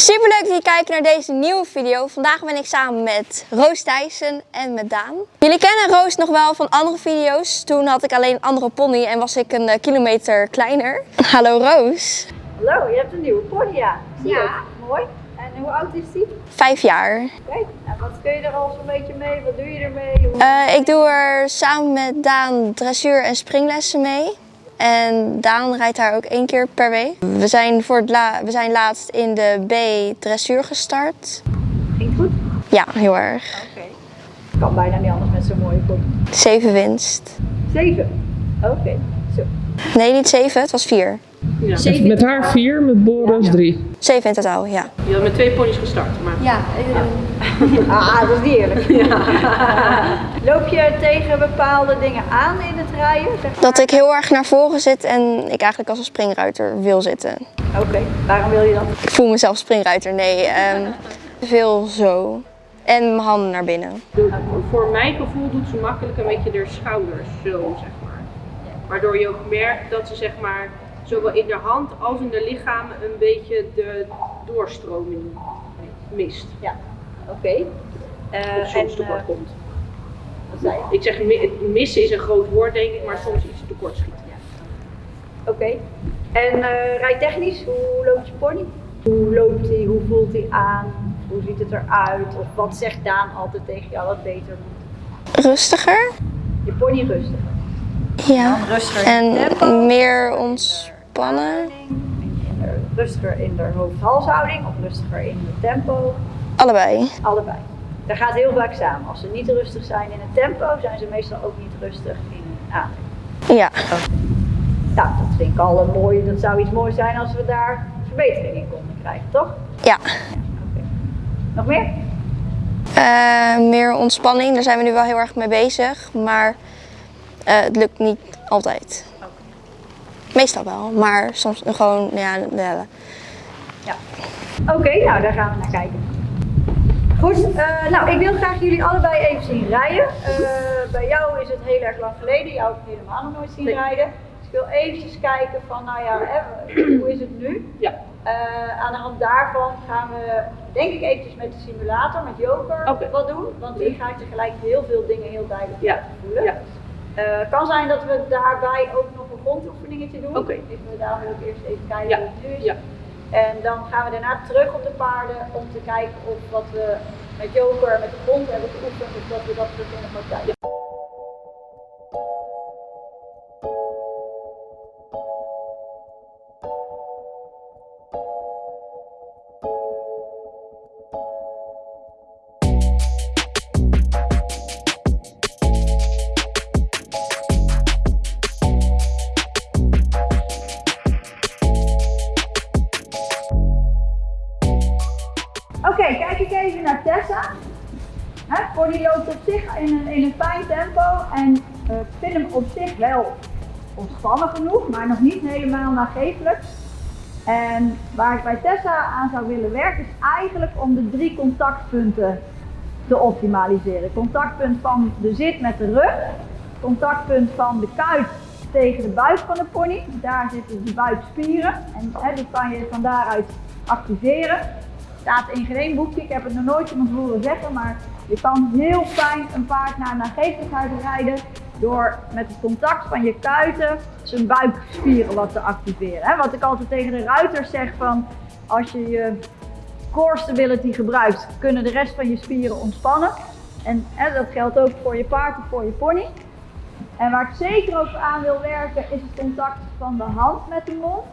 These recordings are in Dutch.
Super leuk dat je kijkt naar deze nieuwe video. Vandaag ben ik samen met Roos Thijssen en met Daan. Jullie kennen Roos nog wel van andere video's. Toen had ik alleen een andere pony en was ik een eh, kilometer kleiner. Hallo Roos. Hallo, je hebt een nieuwe pony, ja. Zie Ja. Mooi. En hoe oud is die? Vijf jaar. Oké. En wat kun je er al zo'n beetje mee? Wat doe je ermee? Hoe... Eh, ik doe er samen met Daan dressuur en springlessen mee. En Daan rijdt daar ook één keer per week. We zijn, voor het la we zijn laatst in de B dressuur gestart. Ging goed? Ja, heel erg. Oké. Kan bijna niet anders met zo'n mooie pony. Zeven winst. Zeven. Oké. Zo. Nee, niet zeven, het was vier. Ja. Met haar vier, met Boris drie. Zeven in totaal, ja. Je had met twee ponies gestart, maar Ja, eh, Ah, dat is niet eerlijk. Loop je tegen bepaalde dingen aan in het rijden? Zeg maar? Dat ik heel erg naar voren zit en ik eigenlijk als een springruiter wil zitten. Oké. Waarom wil je dat? Ik voel mezelf springruiter, nee. ehm, veel zo. En mijn handen naar binnen. doet- voor mijn gevoel doet ze makkelijk een beetje de schouders zo, zeg maar. Waardoor je ook merkt dat ze zeg maar zowel in de hand als in de lichaam een beetje de doorstroming mist. Ja. Oké. Eh, Of soms en, tekort eh, komt. wat zei je? Ik zeg mi- missen is een groot woord denk ik, maar soms iets tekort schiet. Oké. En eh rijtechnisch, hoe loopt je pony? Hoe loopt hij? Hoe voelt hij aan? Hoe ziet het eruit? Of wat zegt Daan altijd tegen jou wat beter moet? Rustiger? Je pony rustig. Ja. Rustiger En tempo. meer ontspannen? De- Rustiger in de hoofd-halshouding of rustiger in het tempo? Allebei. Allebei. Dat gaat heel vaak samen. Als ze niet rustig zijn in het tempo, zijn ze meestal ook niet rustig in hun adem. Ja. Nou, dat vind ik al een mooie. Dat zou iets moois zijn als we daar verbetering in konden krijgen, toch? Ja. Nog meer? Eh, meer ontspanning, daar zijn we nu wel heel erg mee bezig. Maar eh, het lukt niet altijd. Meestal wel, maar soms gewoon, ja, ja, Ja. Oké, nou daar gaan we naar kijken. Goed, eh, nou ik wil graag jullie allebei even zien rijden. Eh, bij jou is het heel erg lang geleden, jou heb ik helemaal nog nooit zien Nee. rijden. Dus ik wil eventjes kijken van, nou ja, hè, hoe is het nu? Ja. Eh, aan de hand daarvan gaan we, denk ik, eventjes met de simulator, met Joker, wat doen. Want die gaat je gelijk heel veel dingen heel duidelijk Ja. voelen. Ja. Eh, Het kan zijn dat we daarbij ook nog een grondoefeningetje doen. Ik wil daarom wil ik eerst even kijken Ja. hoe het nu is. Ja. En dan gaan we daarna terug op de paarden om te kijken of wat we met Joker met de grond hebben geoefend, of dat we dat terug in de praktijk. Hè, Pony loopt op zich in een, in een fijn tempo en ik vind hem op zich wel ontspannen genoeg, maar nog niet helemaal nagevelijk. En waar ik bij Tessa aan zou willen werken is eigenlijk om de drie contactpunten te optimaliseren. Contactpunt van de zit met de rug, contactpunt van de kuit tegen de buik van de pony. Daar zitten de buikspieren en hè, die kan je van daaruit activeren. Staat in geen boekje, ik heb het nog nooit iemand horen zeggen, maar je kan heel fijn een paard naar nagevelijkheid rijden door met het contact van je kuiten zijn buikspieren wat te activeren. Wat ik altijd tegen de ruiters zeg van als je je core stability gebruikt, kunnen de rest van je spieren ontspannen. En dat geldt ook voor je paard of voor je pony. En waar ik zeker ook aan wil werken is het contact van de hand met de mond.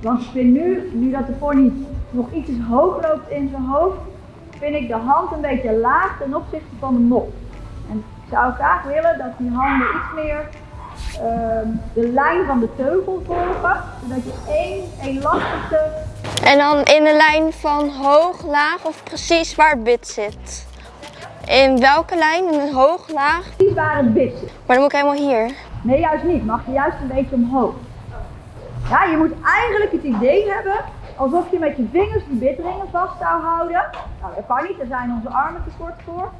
Want ik nu, nu dat de pony nog iets hoog loopt in zijn hoofd, vind ik de hand een beetje laag ten opzichte van de mond. En ik zou graag willen dat die handen iets meer ehm, de lijn van de teugel volgen, zodat je één elastische En dan in de lijn van hoog, laag of precies waar het bit zit. In welke lijn? In een hoog, laag? precies waar het bit zit. Maar dan moet ik helemaal hier. Nee, juist niet. Mag je juist een beetje omhoog. Ja, je moet eigenlijk het idee hebben alsof je met je vingers die bitringen vast zou houden. Nou, dat kan niet, daar zijn onze armen te kort voor.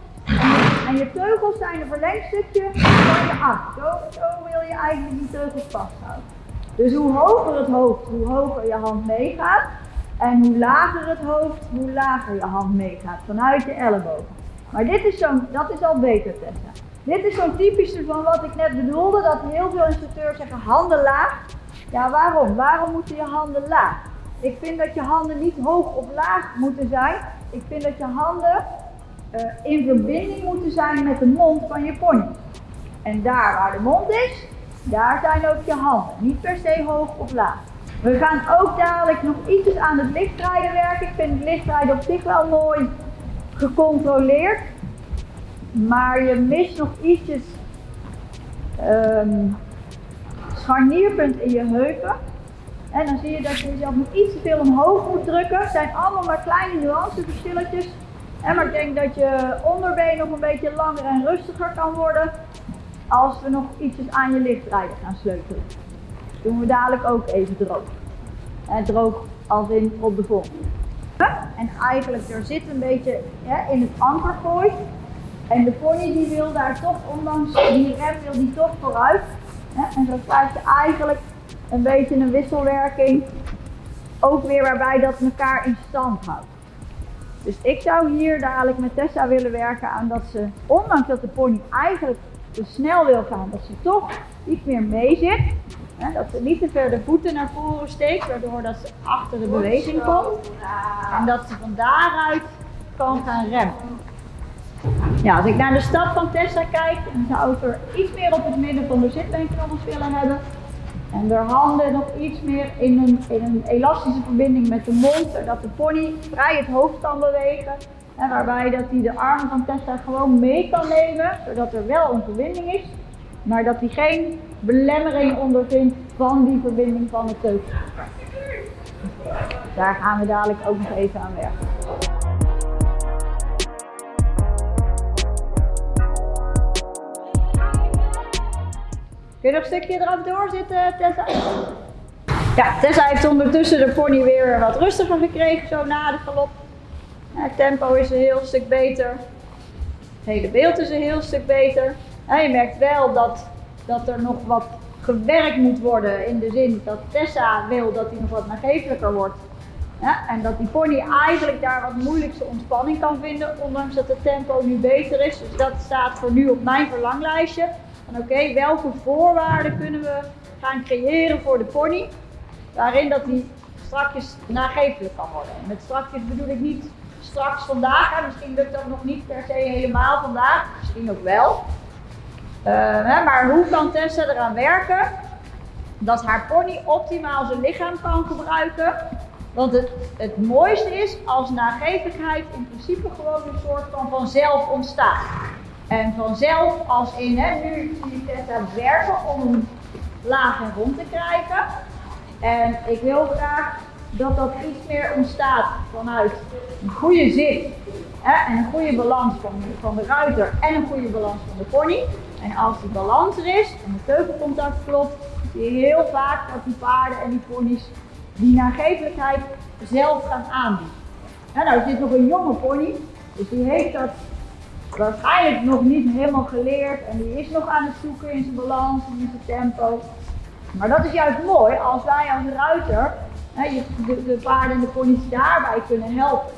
En je, teugels zijn een verlengstukje van je arm. Zo, zo wil je eigenlijk die teugels vasthouden. Dus hoe hoger het hoofd, hoe hoger je hand meegaat. En hoe lager het hoofd, hoe lager je hand meegaat, vanuit je ellebogen. Maar dit is dat is al beter Tessa. Dit is zo'n typische van wat ik net bedoelde, dat heel veel instructeurs zeggen handen laag. Ja, waarom? Waarom moeten je handen laag? Ik vind dat je handen niet hoog of laag moeten zijn. Ik vind dat je handen eh, in verbinding moeten zijn met de mond van je pony. En daar waar de mond is, daar zijn ook je handen. Niet per se hoog of laag. We gaan ook dadelijk nog iets aan het lichtrijden werken. Ik vind het lichtrijden op zich wel mooi gecontroleerd. Maar je mist nog ietsjes um, scharnierpunt in je heupen. En dan zie je dat je jezelf nog iets te veel omhoog moet drukken. Het zijn allemaal maar kleine nuanceverschilletjes. En maar ik denk dat je onderbeen nog een beetje langer en rustiger kan worden. Als we nog ietsjes aan je lichtrijden gaan sleutelen. doen we dadelijk ook even droog. En droog als in op de volgende. En eigenlijk er zit een beetje in het ankergooi. En de pony die wil daar toch, ondanks die rem, wil die toch vooruit. En zo krijg je eigenlijk een beetje een wisselwerking. Ook weer waarbij dat elkaar in stand houdt. Dus ik zou hier dadelijk met Tessa willen werken aan dat ze, ondanks dat de pony eigenlijk te snel wil gaan, dat ze toch iets meer mee zit. Hè, dat ze niet te ver de voeten naar voren steekt, waardoor dat ze achter de beweging komt. En dat ze van daaruit kan gaan remmen. Ja, als ik naar de stap van Tessa kijk, dan zou ik er iets meer op het midden van de zitbeenknobbels willen hebben. En de handen nog iets meer in een, in een elastische verbinding met de mond, zodat de pony vrij het hoofd kan bewegen. En waarbij dat hij de armen van Tessa gewoon mee kan nemen, zodat er wel een verbinding is. Maar dat hij geen belemmering ondervindt van die verbinding van het teugel. Daar gaan we dadelijk ook nog even aan werken. Kun je nog een stukje eraf doorzitten, Tessa? Ja, Tessa heeft ondertussen de pony weer wat rustiger gekregen, zo na de galop. Het tempo is een heel stuk beter. Het hele beeld is een heel stuk beter. En je merkt wel dat, dat er nog wat gewerkt moet worden in de zin dat Tessa wil dat hij nog wat nagevelijker wordt. En dat die pony eigenlijk daar wat moeilijkste ontspanning kan vinden, ondanks dat het tempo nu beter is. Dus dat staat voor nu op mijn verlanglijstje. Oké, welke voorwaarden kunnen we gaan creëren voor de pony, waarin dat die strakjes nagevelijk kan worden. En met strakjes bedoel ik niet straks vandaag, misschien lukt dat nog niet per se helemaal vandaag, misschien ook wel. Uh, hè, maar hoe kan Tessa eraan werken dat haar pony optimaal zijn lichaam kan gebruiken? Want het, het mooiste is als nagevelijkheid in principe gewoon een soort van vanzelf ontstaat. En vanzelf als in, hè, nu ik Tessa werken om laag en rond te krijgen. En ik wil graag dat dat iets meer ontstaat vanuit een goede zit hè, en een goede balans van, van de ruiter en een goede balans van de pony. En als die balans er is en het teugelcontact klopt, zie je heel vaak dat die paarden en die ponies die nagevelijkheid zelf gaan aanbieden. En nou is dit nog een jonge pony, dus die heeft dat waarschijnlijk nog niet helemaal geleerd en die is nog aan het zoeken in zijn balans en in zijn tempo. Maar dat is juist mooi als wij als ruiter hè, de, de paarden en de ponies daarbij kunnen helpen.